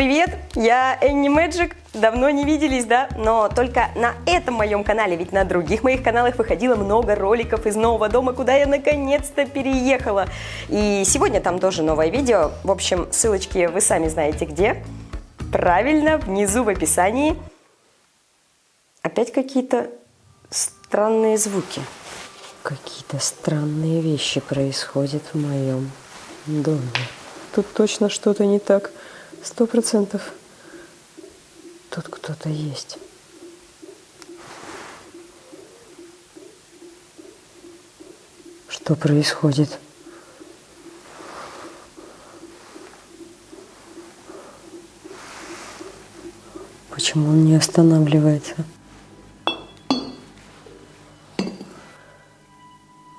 Привет, я Энни Мэджик. Давно не виделись, да? Но только на этом моем канале, ведь на других моих каналах выходило много роликов из нового дома, куда я наконец-то переехала. И сегодня там тоже новое видео. В общем, ссылочки вы сами знаете где. Правильно, внизу в описании. Опять какие-то странные звуки. Какие-то странные вещи происходят в моем доме. Тут точно что-то не так. Сто процентов. Тут кто-то есть. Что происходит? Почему он не останавливается?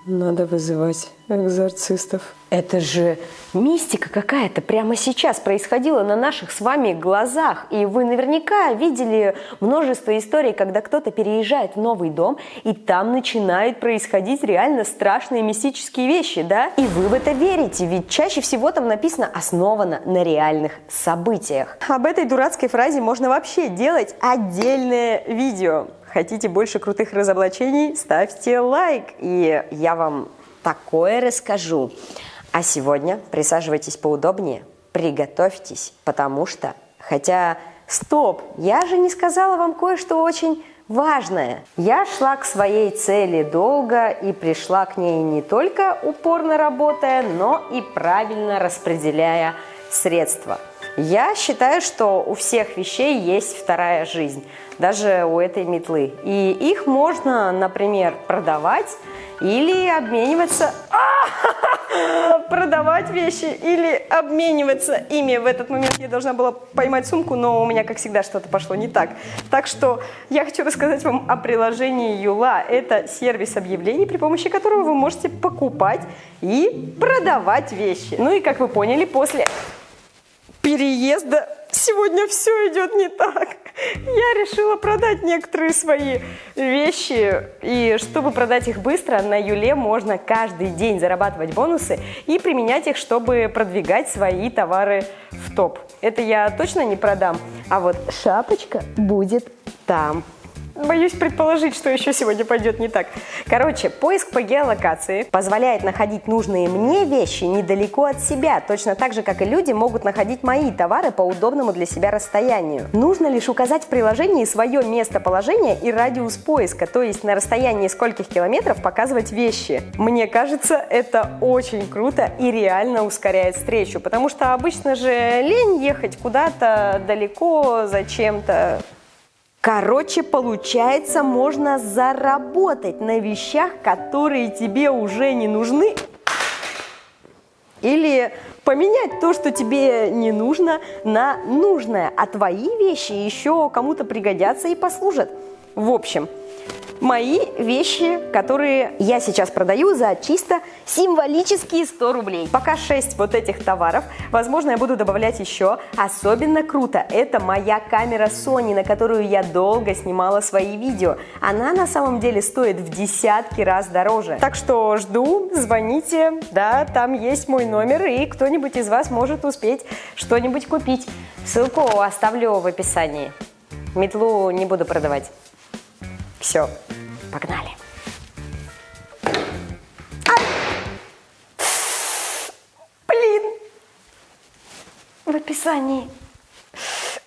Надо вызывать экзорцистов. Это же мистика какая-то прямо сейчас происходила на наших с вами глазах. И вы наверняка видели множество историй, когда кто-то переезжает в новый дом, и там начинают происходить реально страшные мистические вещи, да? И вы в это верите, ведь чаще всего там написано «основано на реальных событиях». Об этой дурацкой фразе можно вообще делать отдельное видео. Хотите больше крутых разоблачений? Ставьте лайк, и я вам такое расскажу. А сегодня присаживайтесь поудобнее, приготовьтесь, потому что, хотя, стоп, я же не сказала вам кое-что очень важное. Я шла к своей цели долго и пришла к ней не только упорно работая, но и правильно распределяя средства. Я считаю, что у всех вещей есть вторая жизнь даже у этой метлы. И их можно, например, продавать или обмениваться... продавать вещи или обмениваться ими. В этот момент я должна была поймать сумку, но у меня, как всегда, что-то пошло не так. Так что я хочу рассказать вам о приложении Юла. Это сервис объявлений, при помощи которого вы можете покупать и продавать вещи. Ну и, как вы поняли, после переезда сегодня все идет не так. Я решила продать некоторые свои вещи. И чтобы продать их быстро, на Юле можно каждый день зарабатывать бонусы и применять их, чтобы продвигать свои товары в топ. Это я точно не продам. А вот шапочка будет там. Боюсь предположить, что еще сегодня пойдет не так. Короче, поиск по геолокации позволяет находить нужные мне вещи недалеко от себя, точно так же, как и люди могут находить мои товары по удобному для себя расстоянию. Нужно лишь указать в приложении свое местоположение и радиус поиска, то есть на расстоянии скольких километров показывать вещи. Мне кажется, это очень круто и реально ускоряет встречу, потому что обычно же лень ехать куда-то далеко зачем-то. Короче, получается, можно заработать на вещах, которые тебе уже не нужны. Или поменять то, что тебе не нужно, на нужное. А твои вещи еще кому-то пригодятся и послужат. В общем, мои вещи, которые я сейчас продаю за чисто символические 100 рублей. Пока 6 вот этих товаров, возможно, я буду добавлять еще. Особенно круто, это моя камера Sony, на которую я долго снимала свои видео. Она на самом деле стоит в десятки раз дороже. Так что жду, звоните, да, там есть мой номер, и кто-нибудь из вас может успеть что-нибудь купить. Ссылку оставлю в описании. Метлу не буду продавать. Все, погнали. Блин! В описании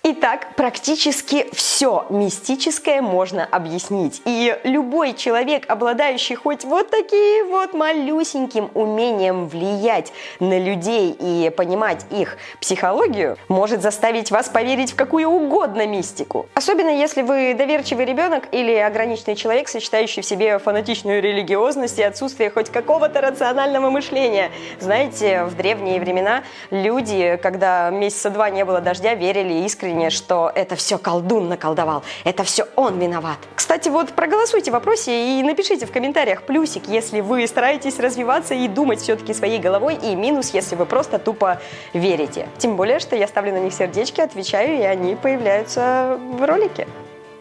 Итак, практически все мистическое можно объяснить. И любой человек, обладающий хоть вот таким вот малюсеньким умением влиять на людей и понимать их психологию, может заставить вас поверить в какую угодно мистику. Особенно если вы доверчивый ребенок или ограниченный человек, сочетающий в себе фанатичную религиозность и отсутствие хоть какого-то рационального мышления. Знаете, в древние времена люди, когда месяца два не было дождя, верили искренне ощущение, что это все колдун наколдовал, это все он виноват. Кстати, вот проголосуйте в вопросе и напишите в комментариях плюсик, если вы стараетесь развиваться и думать все-таки своей головой, и минус, если вы просто тупо верите. Тем более, что я ставлю на них сердечки, отвечаю, и они появляются в ролике.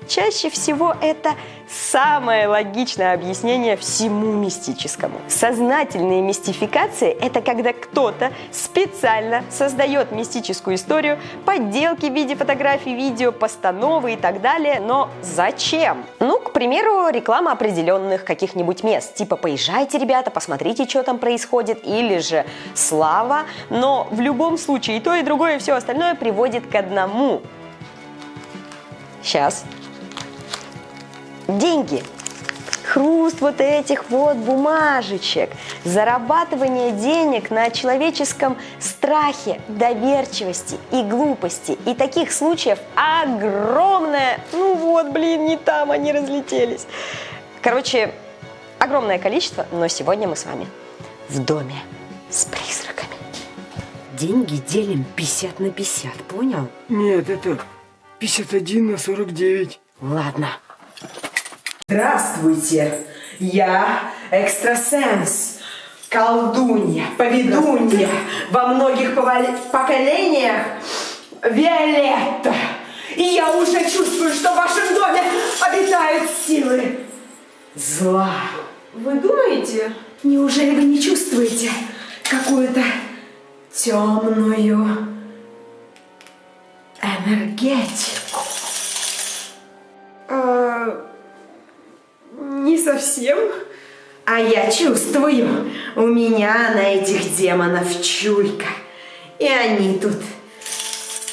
Чаще всего это самое логичное объяснение всему мистическому. Сознательные мистификации – это когда кто-то специально создает мистическую историю, подделки в виде фотографий, видео, постановы и так далее. Но зачем? Ну, к примеру, реклама определенных каких-нибудь мест. Типа «Поезжайте, ребята, посмотрите, что там происходит», или же «Слава». Но в любом случае и то, и другое, и все остальное приводит к одному. Сейчас деньги. Хруст вот этих вот бумажечек, зарабатывание денег на человеческом страхе, доверчивости и глупости. И таких случаев огромное. Ну вот, блин, не там они разлетелись. Короче, огромное количество, но сегодня мы с вами в доме с призраками. Деньги делим 50 на 50, понял? Нет, это 51 на 49. Ладно. Здравствуйте, я экстрасенс, колдунья, поведунья во многих поколениях Виолетта. И я уже чувствую, что в вашем доме обитают силы зла. Вы думаете? Неужели вы не чувствуете какую-то темную энергетику? А, совсем. А я чувствую, у меня на этих демонов чуйка. И они тут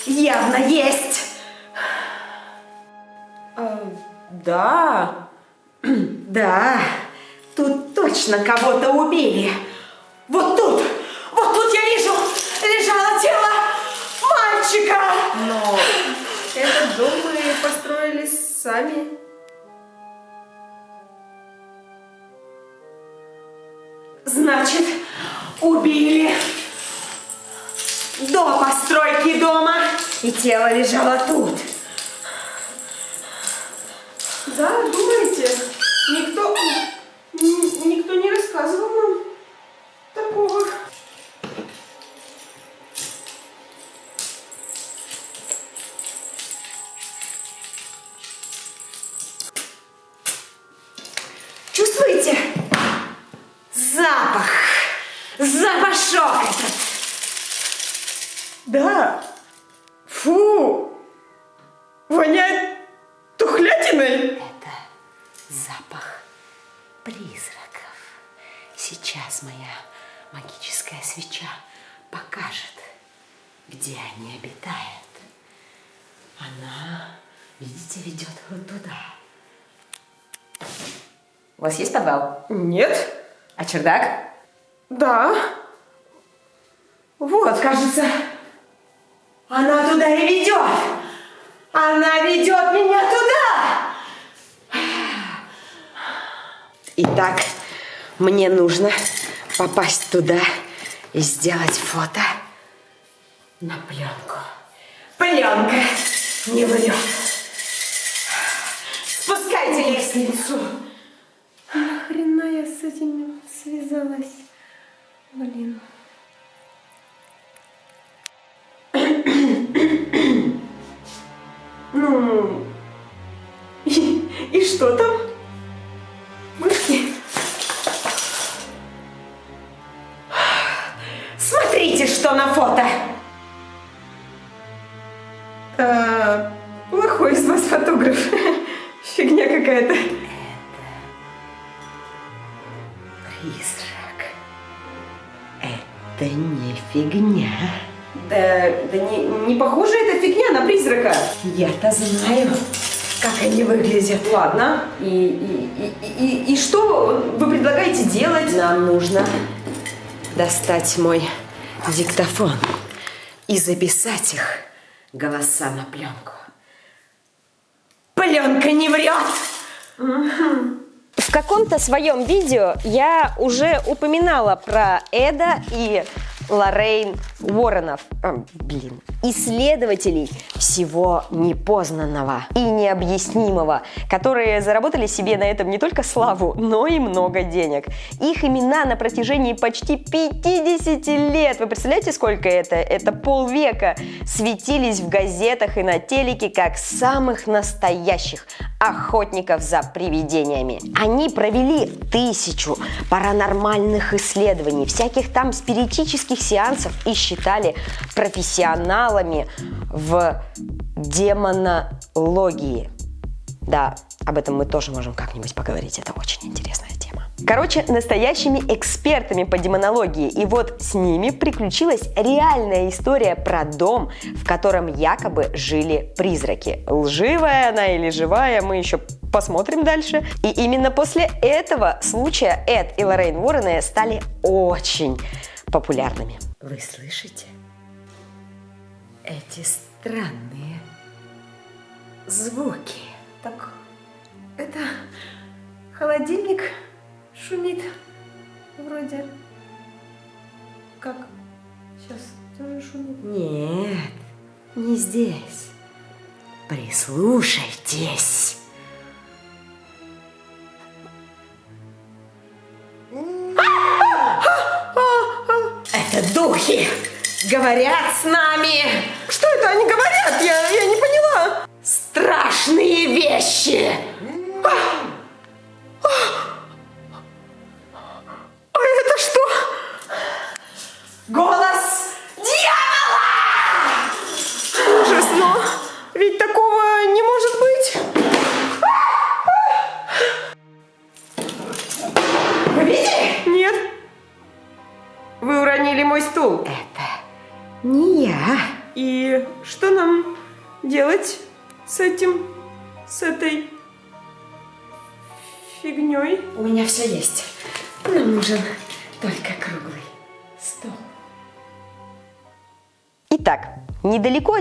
явно есть. А, да. Да, тут точно кого-то убили. Вот тут, вот тут я вижу, лежало тело мальчика. Но этот дом мы построили сами. Значит, убили до постройки дома, и тело лежало тут. Да, думаете? У вас есть подвал? Нет. А чердак? Да. Вот. Кажется, она туда и ведет. Она ведет меня туда. Итак, мне нужно попасть туда и сделать фото на пленку. Пленка не врет. Спускайте лестницу. Я с этим связалась. Блин. Ну, и, и что там? Мышки? Смотрите, что на фото. А, плохой из вас фотограф. Фигня какая-то. Фигня. Да, да не, не похоже эта фигня на призрака. Я-то знаю, как они выглядят. Ладно, и, и, и, и, и что вы предлагаете делать? Нам нужно достать мой диктофон и записать их голоса на пленку. Пленка не врет! В каком-то своем видео я уже упоминала про Эда и Лоррейн Уорренов, э, блин, исследователей всего непознанного и необъяснимого, которые заработали себе на этом не только славу, но и много денег. Их имена на протяжении почти 50 лет, вы представляете, сколько это? Это полвека, светились в газетах и на телеке как самых настоящих охотников за привидениями. Они провели тысячу паранормальных исследований, всяких там спиритических сеансов и считали профессионалами в демонологии. Да, об этом мы тоже можем как-нибудь поговорить, это очень интересная тема. Короче, настоящими экспертами по демонологии. И вот с ними приключилась реальная история про дом, в котором якобы жили призраки. Лживая она или живая, мы еще посмотрим дальше. И именно после этого случая Эд и Лоррейн Уоррены стали очень популярными. Вы слышите? Эти странные звуки. Так, это холодильник шумит вроде. Как? Сейчас тоже шумит? Нет, не здесь. Прислушайтесь. Это духи говорят с нами Что это они говорят? Я, я не поняла. страшные вещи. А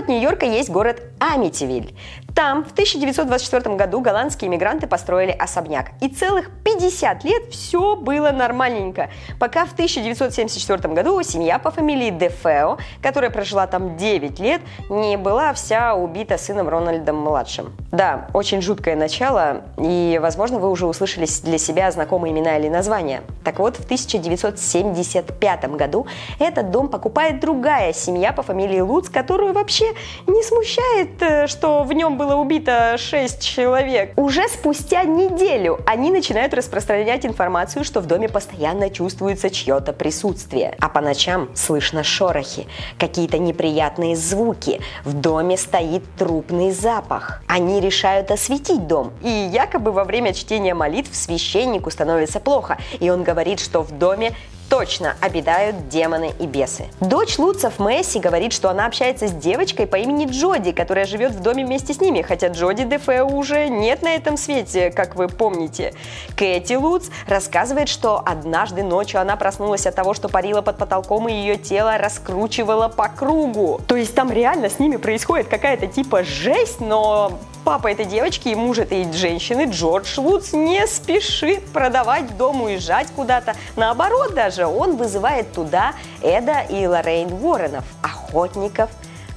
от Нью-Йорка есть город Амитивиль. Там в 1924 году голландские иммигранты построили особняк. И целых 50 лет все было нормальненько. Пока в 1974 году семья по фамилии Дефео, которая прожила там 9 лет, не была вся убита сыном Рональдом-младшим. Да, очень жуткое начало, и, возможно, вы уже услышали для себя знакомые имена или названия. Так вот, в 1975 году этот дом покупает другая семья по фамилии Луц, которую вообще не смущает, э, что в нем было убито 6 человек. Уже спустя неделю они начинают распространять информацию, что в доме постоянно чувствуется чье-то присутствие. А по ночам слышно шорохи, какие-то неприятные звуки. В доме стоит трупный запах. Они решают осветить дом. И якобы во время чтения молитв священнику становится плохо. И он говорит, что в доме точно обитают демоны и бесы. Дочь Луцев Месси говорит, что она общается с девочкой по имени Джоди, которая живет в доме вместе с ними, хотя Джоди Дефео уже нет на этом свете, как вы помните. Кэти Луц рассказывает, что однажды ночью она проснулась от того, что парила под потолком и ее тело раскручивало по кругу. То есть там реально с ними происходит какая-то типа жесть, но Папа этой девочки и муж этой женщины, Джордж Луц, не спешит продавать дом, уезжать куда-то. Наоборот даже, он вызывает туда Эда и Лоррейн Уорренов, охотников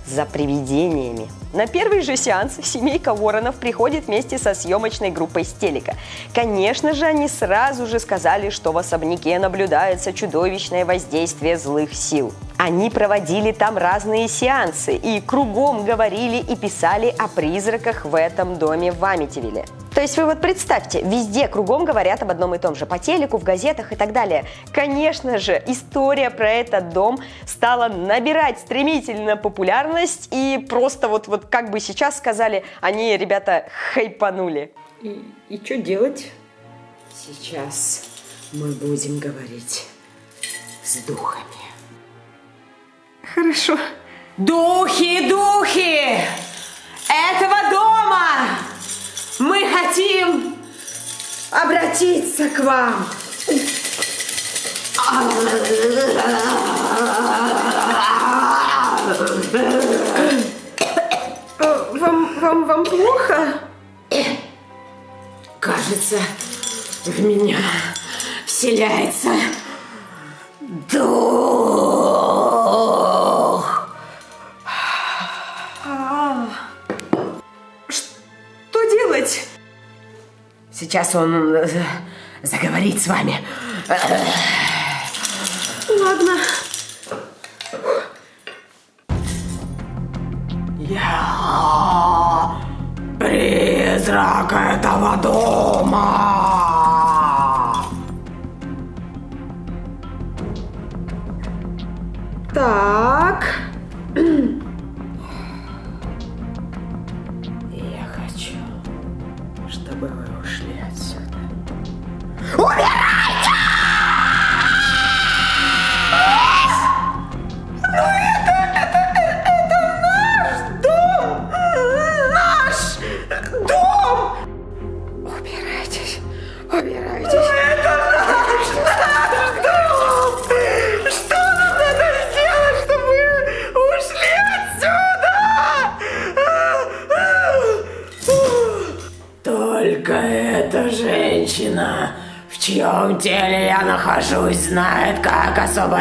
за привидениями. На первый же сеанс семейка Уорренов приходит вместе со съемочной группой с телека. Конечно же, они сразу же сказали, что в особняке наблюдается чудовищное воздействие злых сил. Они проводили там разные сеансы и кругом говорили и писали о призраках в этом доме в Амитивиле. То есть вы вот представьте, везде кругом говорят об одном и том же, по телеку, в газетах и так далее. Конечно же, история про этот дом стала набирать стремительно популярность и просто вот, вот как бы сейчас сказали, они, ребята, хайпанули. И, и что делать? Сейчас мы будем говорить с духами. Хорошо. Духи, духи! Этого дома! Мы хотим обратиться к вам. Вам, вам, вам плохо? Кажется, в меня вселяется дух. Сейчас он э, заговорит с вами. Ладно. Я призрак этого дома.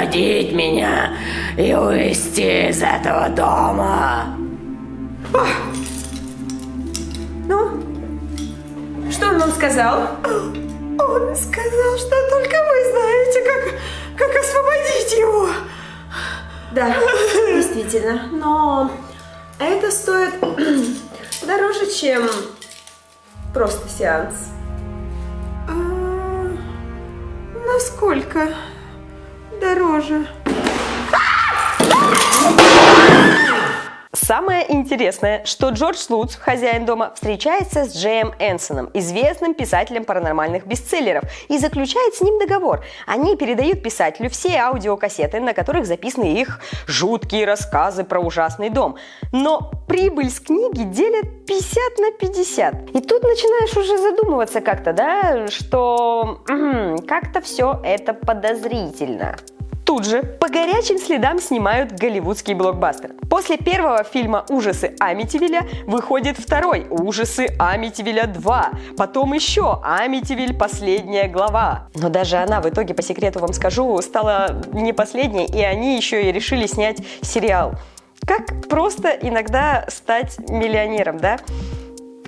Освободить меня и увести из этого дома. Ну, что он вам сказал? Он сказал, что только вы знаете, как, как освободить его. Да, действительно. Но это стоит дороже, чем просто сеанс. А, насколько дороже? Самое интересное, что Джордж Луц, хозяин дома, встречается с Джеем Энсоном, известным писателем паранормальных бестселлеров, и заключает с ним договор. Они передают писателю все аудиокассеты, на которых записаны их жуткие рассказы про ужасный дом. Но прибыль с книги делят 50 на 50. И тут начинаешь уже задумываться как-то, да, что как-то все это подозрительно. Тут же по горячим следам снимают голливудский блокбастер. После первого фильма «Ужасы Амитивилля» выходит второй «Ужасы Амитивилля 2». Потом еще «Амитивиль. Последняя глава». Но даже она, в итоге, по секрету вам скажу, стала не последней, и они еще и решили снять сериал. Как просто иногда стать миллионером, да?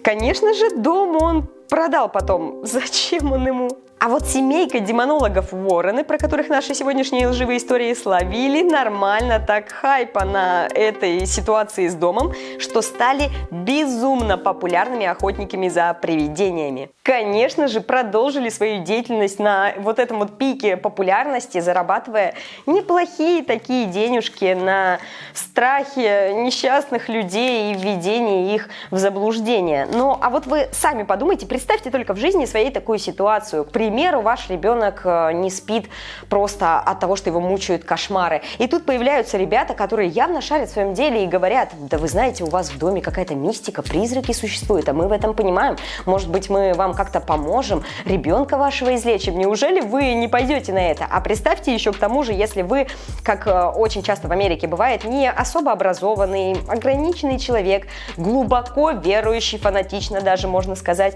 Конечно же, дом он продал потом. Зачем он ему? А вот семейка демонологов Уоррены, про которых наши сегодняшние лживые истории словили, нормально так хайпа на этой ситуации с домом, что стали безумно популярными охотниками за привидениями. Конечно же, продолжили свою деятельность на вот этом вот пике популярности, зарабатывая неплохие такие денежки на страхе несчастных людей и введении их в заблуждение. Ну, а вот вы сами подумайте, представьте только в жизни своей такую ситуацию. К примеру, ваш ребенок э, не спит просто от того, что его мучают кошмары. И тут появляются ребята, которые явно шарят в своем деле и говорят, да вы знаете, у вас в доме какая-то мистика, призраки существуют, а мы в этом понимаем. Может быть, мы вам как-то поможем, ребенка вашего излечим. Неужели вы не пойдете на это? А представьте еще к тому же, если вы, как э, очень часто в Америке бывает, не особо образованный, ограниченный человек, глубоко верующий, фанатично даже можно сказать,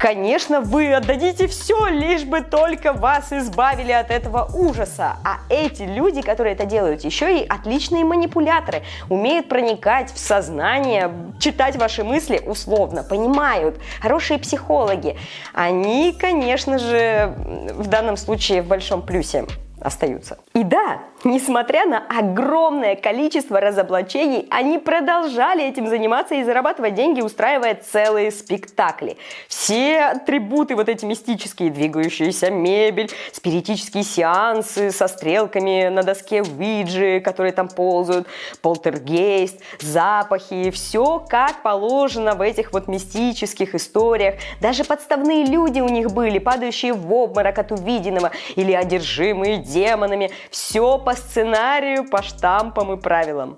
конечно, вы отдадите все, лишь бы только вас избавили от этого ужаса. А эти люди, которые это делают, еще и отличные манипуляторы, умеют проникать в сознание, читать ваши мысли условно, понимают, хорошие психологи. Они, конечно же, в данном случае в большом плюсе остаются. И да, несмотря на огромное количество разоблачений, они продолжали этим заниматься и зарабатывать деньги, устраивая целые спектакли. Все атрибуты, вот эти мистические, двигающаяся мебель, спиритические сеансы со стрелками на доске Уиджи, которые там ползают, полтергейст, запахи, все как положено в этих вот мистических историях. Даже подставные люди у них были, падающие в обморок от увиденного или одержимые демонами. Все по сценарию, по штампам и правилам.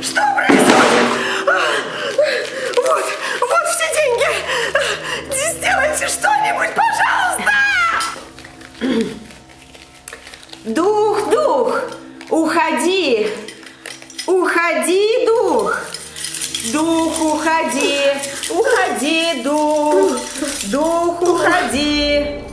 Что происходит? Вот, вот все деньги. Сделайте что-нибудь, пожалуйста. Дух, дух, уходи. Уходи, дух. Дух, уходи. Уходи, дух. Дух, уходи.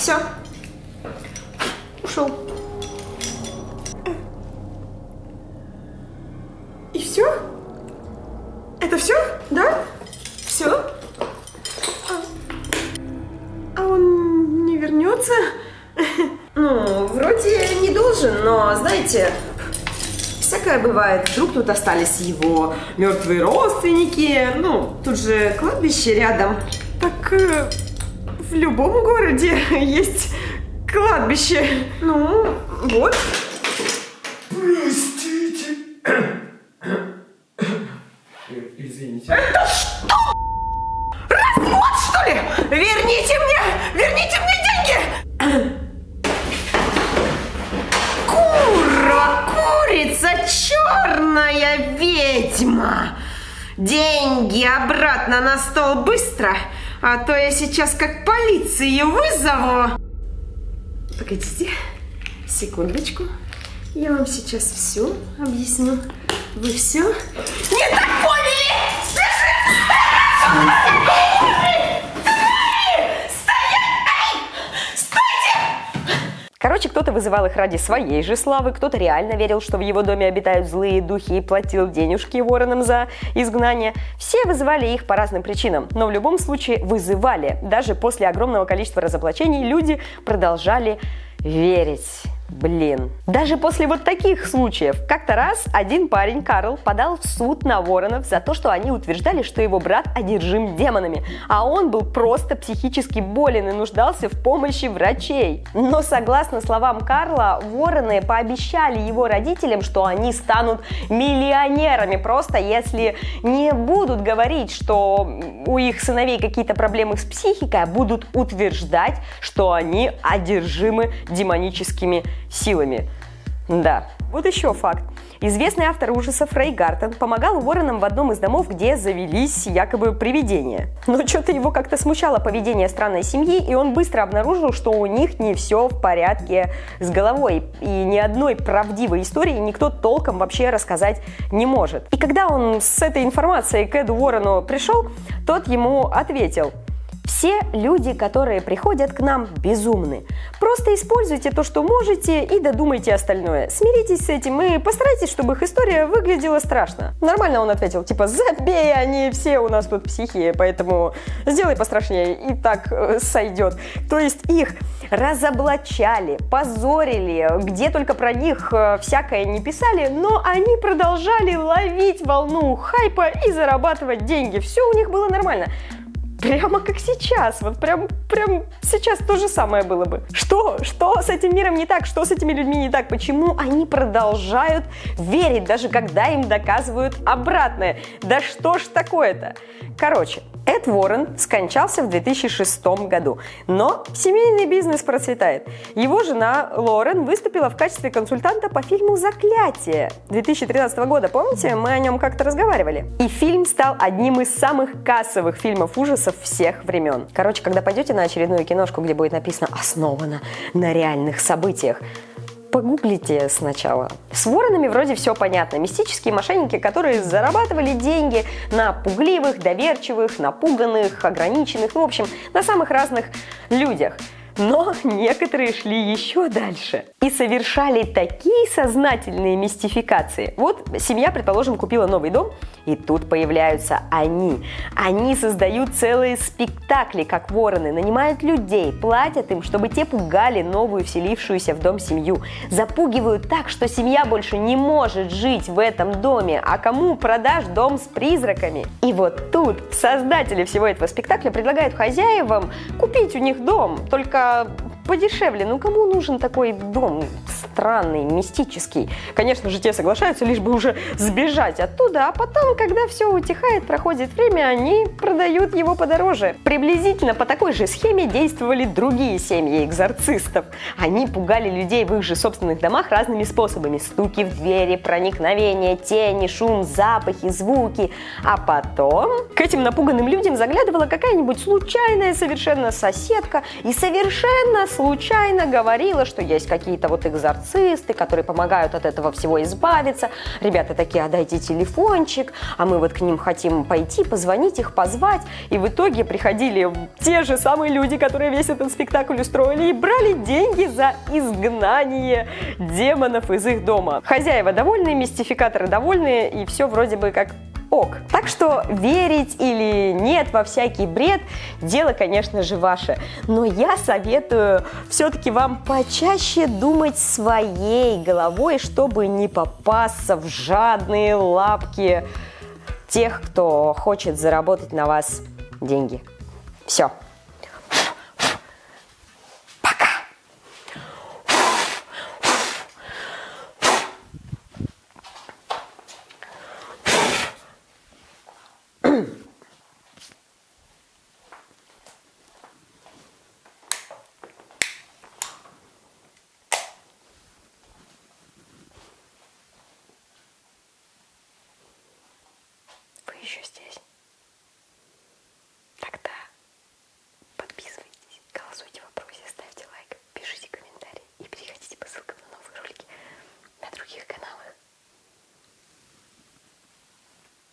Все. Ушел. И все? Это все? Да? Все? А, а он не вернется? Ну, вроде не должен, но, знаете, всякое бывает. Вдруг тут остались его мертвые родственники. Ну, тут же кладбище рядом. Так э, в любом городе есть кладбище. Ну, вот. Простите. Извините. Вот что ли? Верните мне! Верните мне деньги! Кура, курица, черная ведьма! Деньги обратно на стол быстро, а то я сейчас как полицию вызову. Погодите, секундочку. Я вам сейчас все объясню. Вы все не так Короче, кто-то вызывал их ради своей же славы, кто-то реально верил, что в его доме обитают злые духи и платил денежки воронам за изгнание. Все вызывали их по разным причинам, но в любом случае вызывали. Даже после огромного количества разоблачений люди продолжали верить. Блин. Даже после вот таких случаев. Как-то раз один парень, Карл, подал в суд на Воронов за то, что они утверждали, что его брат одержим демонами, а он был просто психически болен и нуждался в помощи врачей. Но согласно словам Карла, Вороны пообещали его родителям, что они станут миллионерами, просто если не будут говорить, что у их сыновей какие-то проблемы с психикой, а будут утверждать, что они одержимы демоническими силами. Да. Вот еще факт. Известный автор ужасов Рэй Гартон помогал Уорренам в одном из домов, где завелись якобы привидения. Но что-то его как-то смущало поведение странной семьи, и он быстро обнаружил, что у них не все в порядке с головой. И ни одной правдивой истории никто толком вообще рассказать не может. И когда он с этой информацией к Эду Уоррену пришел, тот ему ответил – все люди, которые приходят к нам, безумны. Просто используйте то, что можете, и додумайте остальное. Смиритесь с этим и постарайтесь, чтобы их история выглядела страшно. Нормально он ответил, типа, забей, они все у нас тут психи, поэтому сделай пострашнее, и так э, сойдет. То есть их разоблачали, позорили, где только про них э, всякое не писали, но они продолжали ловить волну хайпа и зарабатывать деньги. Все у них было нормально. Прямо как сейчас, вот прям, прям сейчас то же самое было бы. Что? Что с этим миром не так? Что с этими людьми не так? Почему они продолжают верить, даже когда им доказывают обратное? Да что ж такое-то? Короче, Эд Уоррен скончался в 2006 году, но семейный бизнес процветает. Его жена Лорен выступила в качестве консультанта по фильму «Заклятие» 2013 года. Помните, мы о нем как-то разговаривали? И фильм стал одним из самых кассовых фильмов ужасов всех времен. Короче, когда пойдете на очередную киношку, где будет написано «Основано на реальных событиях», Погуглите сначала. С воронами вроде все понятно. Мистические мошенники, которые зарабатывали деньги на пугливых, доверчивых, напуганных, ограниченных, ну, в общем, на самых разных людях. Но некоторые шли еще дальше и совершали такие сознательные мистификации. Вот семья, предположим, купила новый дом, и тут появляются они. Они создают целые спектакли, как вороны, нанимают людей, платят им, чтобы те пугали новую вселившуюся в дом семью. Запугивают так, что семья больше не может жить в этом доме, а кому продашь дом с призраками? И вот тут создатели всего этого спектакля предлагают хозяевам купить у них дом, только uh, подешевле. Ну кому нужен такой дом странный, мистический? Конечно же, те соглашаются, лишь бы уже сбежать оттуда, а потом, когда все утихает, проходит время, они продают его подороже. Приблизительно по такой же схеме действовали другие семьи экзорцистов. Они пугали людей в их же собственных домах разными способами. Стуки в двери, проникновение, тени, шум, запахи, звуки. А потом к этим напуганным людям заглядывала какая-нибудь случайная совершенно соседка и совершенно случайно говорила, что есть какие-то вот экзорцисты, которые помогают от этого всего избавиться. Ребята такие, а дайте телефончик, а мы вот к ним хотим пойти, позвонить их, позвать. И в итоге приходили те же самые люди, которые весь этот спектакль устроили и брали деньги за изгнание демонов из их дома. Хозяева довольны, мистификаторы довольны, и все вроде бы как ок. Так что верить или нет во всякий бред, дело, конечно же, ваше. Но я советую все-таки вам почаще думать своей головой, чтобы не попасться в жадные лапки тех, кто хочет заработать на вас деньги. Все.